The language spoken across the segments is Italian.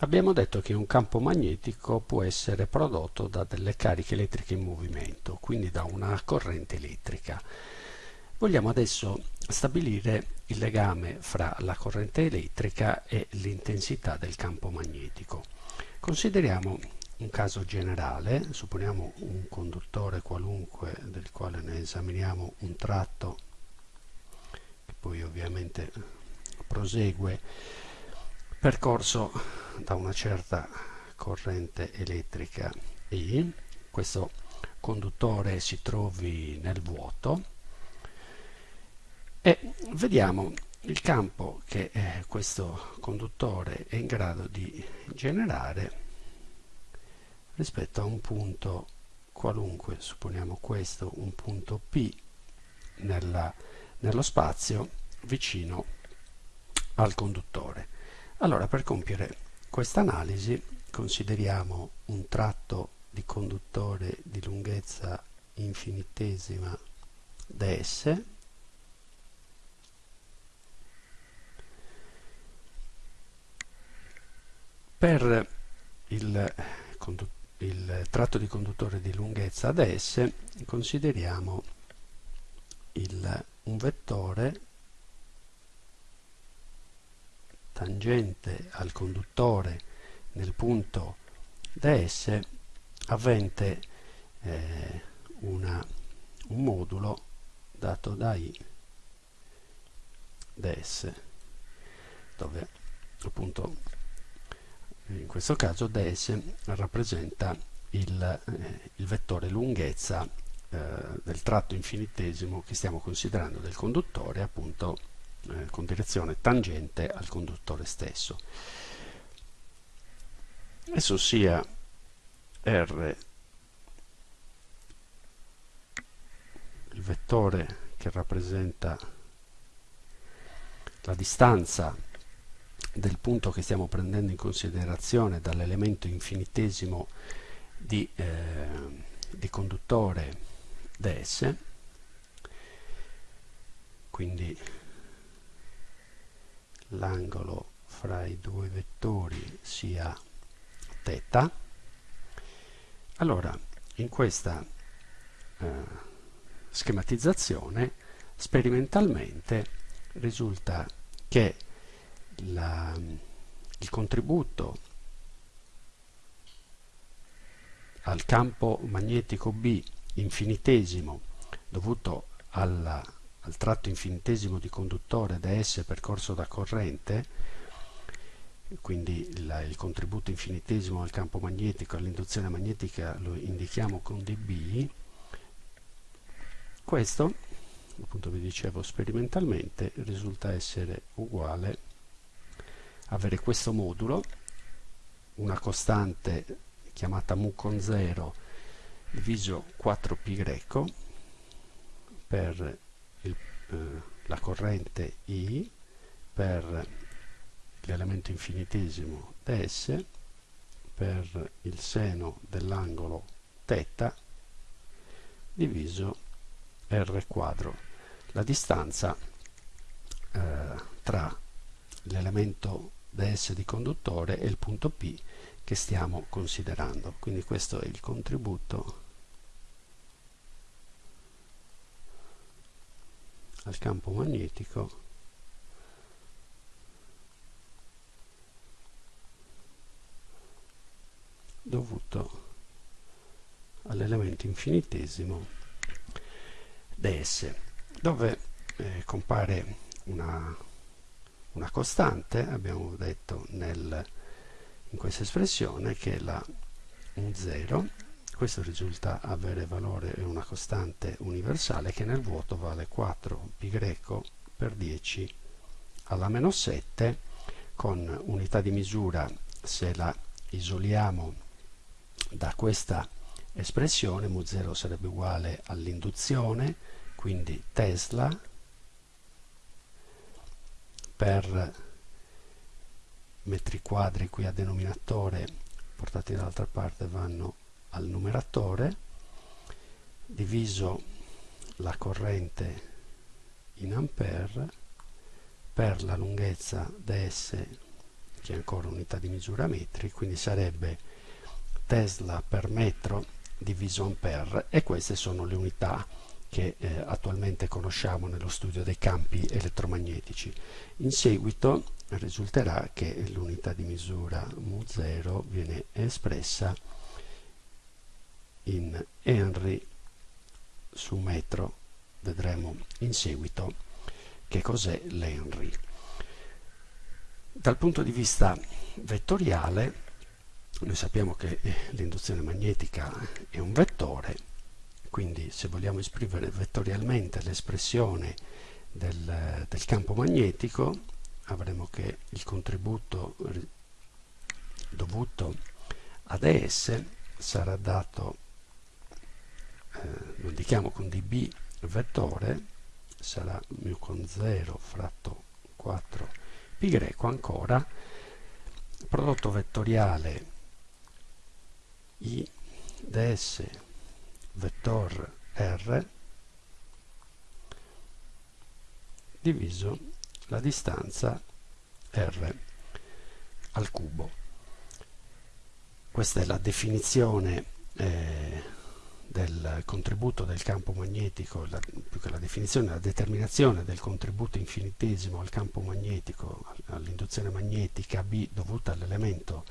Abbiamo detto che un campo magnetico può essere prodotto da delle cariche elettriche in movimento, quindi da una corrente elettrica. Vogliamo adesso stabilire il legame fra la corrente elettrica e l'intensità del campo magnetico. Consideriamo un caso generale, supponiamo un conduttore qualunque del quale ne esaminiamo un tratto che poi ovviamente prosegue percorso da una certa corrente elettrica. I, questo conduttore si trovi nel vuoto. E vediamo il campo che eh, questo conduttore è in grado di generare rispetto a un punto qualunque, supponiamo questo, un punto P nella, nello spazio vicino al conduttore. Allora, per compiere questa analisi consideriamo un tratto di conduttore di lunghezza infinitesima ds per il, il, tratto di conduttore di lunghezza ds consideriamo il, un vettore tangente al conduttore nel punto ds avente eh, una, un modulo dato da i ds dove appunto in questo caso ds rappresenta il, eh, il vettore lunghezza eh, del tratto infinitesimo che stiamo considerando del conduttore appunto eh, con direzione tangente al conduttore stesso. Esso sia R il vettore che rappresenta la distanza del punto che stiamo prendendo in considerazione dall'elemento infinitesimo di, eh, di conduttore ds quindi l'angolo fra i due vettori sia θ allora in questa eh, schematizzazione sperimentalmente risulta che la, il contributo al campo magnetico B infinitesimo dovuto alla al tratto infinitesimo di conduttore da S percorso da corrente, quindi il, il contributo infinitesimo al campo magnetico, all'induzione magnetica lo indichiamo con dB, questo, appunto vi dicevo sperimentalmente, risulta essere uguale. Avere questo modulo, una costante chiamata mu con 0 diviso 4π per eh, la corrente I per l'elemento infinitesimo ds per il seno dell'angolo θ diviso r quadro. La distanza eh, tra l'elemento ds di conduttore e il punto P che stiamo considerando. Quindi questo è il contributo al campo magnetico. Dovuto all'elemento infinitesimo ds dove eh, compare una, una, costante abbiamo detto nel, in questa espressione che è la un 0 questo risulta avere valore è una costante universale che nel vuoto vale 4π per 10 alla meno 7 con unità di misura se la isoliamo da questa espressione mu0 sarebbe uguale all'induzione quindi Tesla per metri quadri qui a denominatore portati dall'altra parte vanno al numeratore diviso la corrente in ampere per la lunghezza ds che è ancora unità di misura metri, quindi sarebbe Tesla per metro diviso ampere e queste sono le unità che eh, attualmente conosciamo nello studio dei campi elettromagnetici. In seguito risulterà che l'unità di misura mu0 viene espressa in Henry su metro. Vedremo in seguito che cos'è l'Henry. Dal punto di vista vettoriale, noi sappiamo che eh, l'induzione magnetica è un vettore, quindi se vogliamo esprimere vettorialmente l'espressione del, del campo magnetico, avremo che il contributo dovuto ad ES sarà dato, lo indichiamo con dB vettore, sarà mu con 0 fratto 4 pi greco ancora, prodotto vettoriale i ds vettor r diviso la distanza r al cubo. Questa è la definizione eh, del contributo del campo magnetico, la, più che la definizione, la determinazione del contributo infinitesimo al campo magnetico, all'induzione magnetica B dovuta all'elemento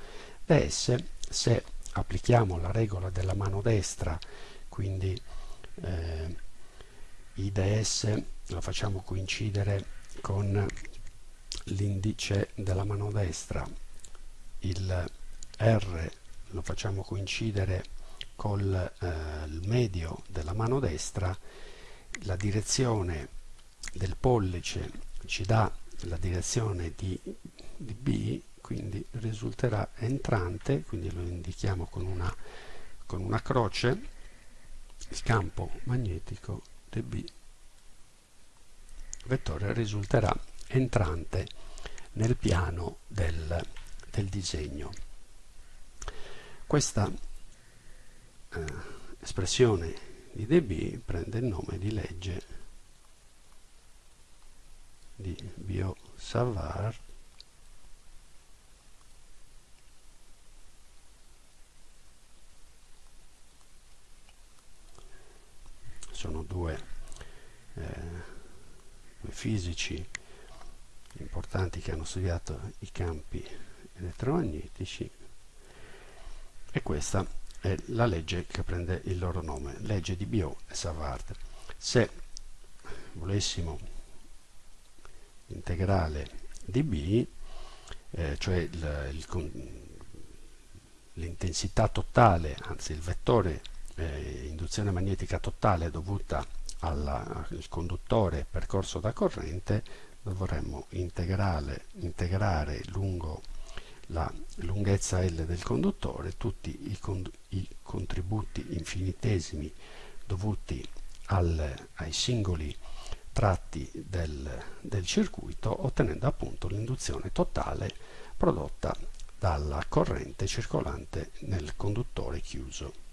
ds, se applichiamo la regola della mano destra, quindi eh, IDS lo facciamo coincidere con l'indice della mano destra, il R lo facciamo coincidere col eh, medio della mano destra, la direzione del pollice ci dà la direzione di, di B quindi risulterà entrante, quindi lo indichiamo con una, con una croce, il campo magnetico dB vettore risulterà entrante nel piano del, del disegno. Questa eh, espressione di dB prende il nome di legge di Biot-Savart sono due, eh, due fisici importanti che hanno studiato i campi elettromagnetici. E questa è la legge che prende il loro nome, legge di Biot e Savard. Se volessimo l'integrale di B, eh, cioè l'intensità totale, anzi il vettore eh, induzione magnetica totale dovuta al conduttore percorso da corrente dovremmo integrare lungo la lunghezza L del conduttore tutti i, con i contributi infinitesimi dovuti al, ai singoli tratti del, del circuito ottenendo appunto l'induzione totale prodotta dalla corrente circolante nel conduttore chiuso.